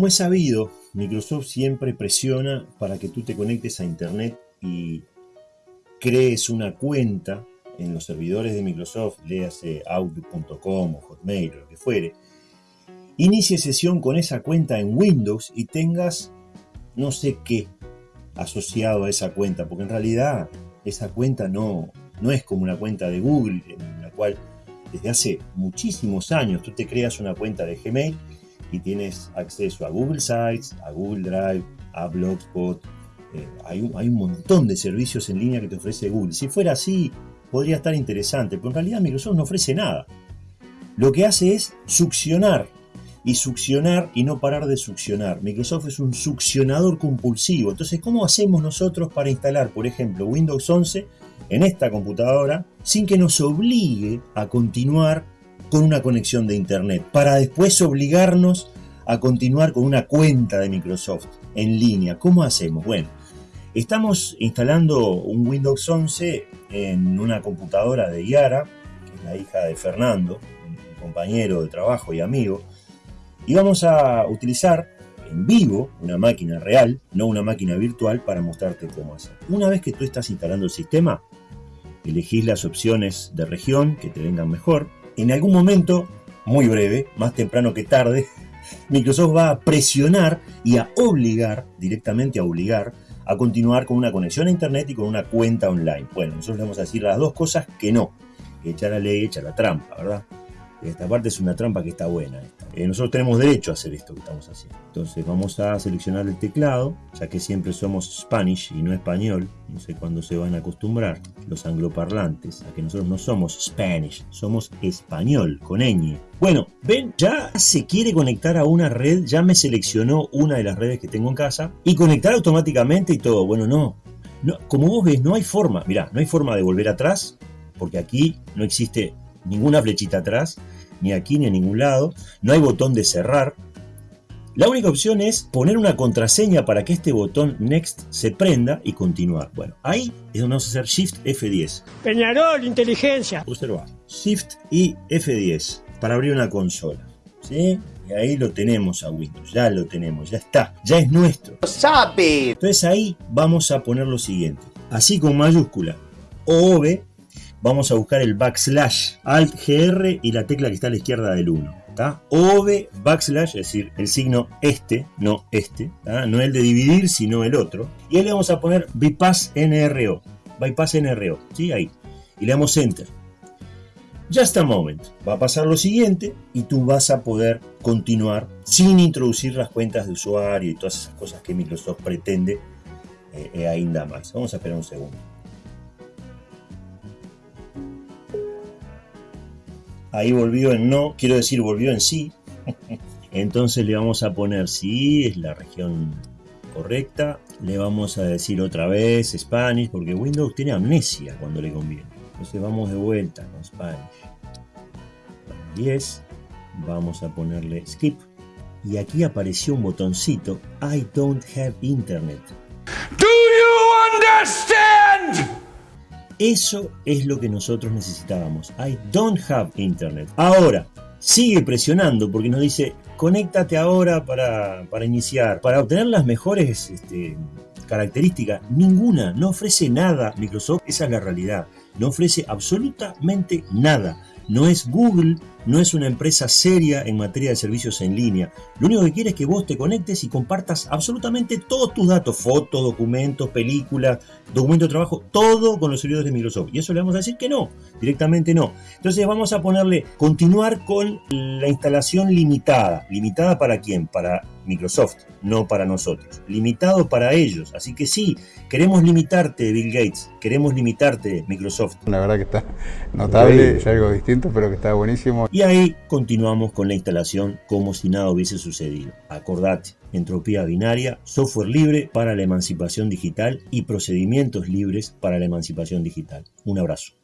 Como es sabido, Microsoft siempre presiona para que tú te conectes a Internet y crees una cuenta en los servidores de Microsoft, léase outlook.com o hotmail o lo que fuere, inicie sesión con esa cuenta en Windows y tengas no sé qué asociado a esa cuenta, porque en realidad esa cuenta no, no es como una cuenta de Google, en la cual desde hace muchísimos años tú te creas una cuenta de Gmail y tienes acceso a Google Sites, a Google Drive, a Blogspot. Eh, hay, un, hay, un, montón de servicios en línea que te ofrece Google. Si fuera así, podría estar interesante, pero en realidad Microsoft no ofrece nada. Lo que hace es succionar y succionar y no parar de succionar. Microsoft es un succionador compulsivo. Entonces, ¿cómo hacemos nosotros para instalar, por ejemplo, Windows 11 en esta computadora sin que nos obligue a continuar con una conexión de Internet? Para después obligarnos a continuar con una cuenta de Microsoft en línea. ¿Cómo hacemos? Bueno, estamos instalando un Windows 11 en una computadora de Yara, que es la hija de Fernando, un compañero de trabajo y amigo, y vamos a utilizar en vivo una máquina real, no una máquina virtual, para mostrarte cómo hacer. Una vez que tú estás instalando el sistema, elegís las opciones de región que te vengan mejor. En algún momento, muy breve, más temprano que tarde, Microsoft va a presionar y a obligar, directamente a obligar, a continuar con una conexión a Internet y con una cuenta online. Bueno, nosotros le vamos a decir las dos cosas que no. Echa la ley, echa la trampa, ¿verdad? Esta parte es una trampa que está buena. Eh, nosotros tenemos derecho a hacer esto que estamos haciendo. Entonces vamos a seleccionar el teclado, ya que siempre somos Spanish y no español. No sé cuándo se van a acostumbrar los angloparlantes a que nosotros no somos Spanish, somos español, con ñ. Bueno, ven, ya se quiere conectar a una red, ya me seleccionó una de las redes que tengo en casa y conectar automáticamente y todo. Bueno, no. no como vos ves, no hay forma, mirá, no hay forma de volver atrás, porque aquí no existe ninguna flechita atrás, ni aquí ni a ningún lado, no hay botón de cerrar. La única opción es poner una contraseña para que este botón Next se prenda y continuar. Bueno, ahí es donde vamos a hacer Shift F10. Peñarol, inteligencia. Observa, Shift y F10 para abrir una consola. ¿Sí? Y ahí lo tenemos a Windows, ya lo tenemos, ya está, ya es nuestro. ¡Sabe! Entonces ahí vamos a poner lo siguiente, así con mayúscula, OV vamos a buscar el backslash, alt GR y la tecla que está a la izquierda del 1. ¿está? OV backslash, es decir, el signo este, no este, no el de dividir, sino el otro. Y ahí le vamos a poner bypass NRO, bypass NRO, ¿sí? Ahí. Y le damos enter. Just a moment. Va a pasar lo siguiente y tú vas a poder continuar sin introducir las cuentas de usuario y todas esas cosas que Microsoft pretende eh, eh ainda más. Vamos a esperar un segundo. Ahí volvió en no, quiero decir volvió en sí. Entonces le vamos a poner sí, es la región correcta. Le vamos a decir otra vez Spanish, porque Windows tiene amnesia cuando le conviene. Entonces vamos de vuelta con Spanish. 10. Vamos a ponerle skip. Y aquí apareció un botoncito, I don't have internet. Eso es lo que nosotros necesitábamos. I don't have internet. Ahora, sigue presionando porque nos dice, conéctate ahora para, iniciar. Para obtener las mejores este, características, ninguna, no ofrece nada Microsoft, esa es la realidad. No ofrece absolutamente nada. No es Google, no es una empresa seria en materia de servicios en línea. Lo único que quiere es que vos te conectes y compartas absolutamente todos tus datos, fotos, documentos, películas, documentos de trabajo, todo con los servidores de Microsoft. Y eso le vamos a decir que no, directamente no. Entonces vamos a ponerle continuar con la instalación limitada. ¿Limitada para quién? Para Microsoft, no para nosotros. Limitado para ellos. Así que sí, queremos limitarte, Bill Gates. Queremos limitarte, Microsoft. La verdad que está notable, es algo distinto, pero que está buenísimo. Y ahí continuamos con la instalación como si nada hubiese sucedido. Acordate, entropía binaria, software libre para la emancipación digital y procedimientos libres para la emancipación digital. Un abrazo.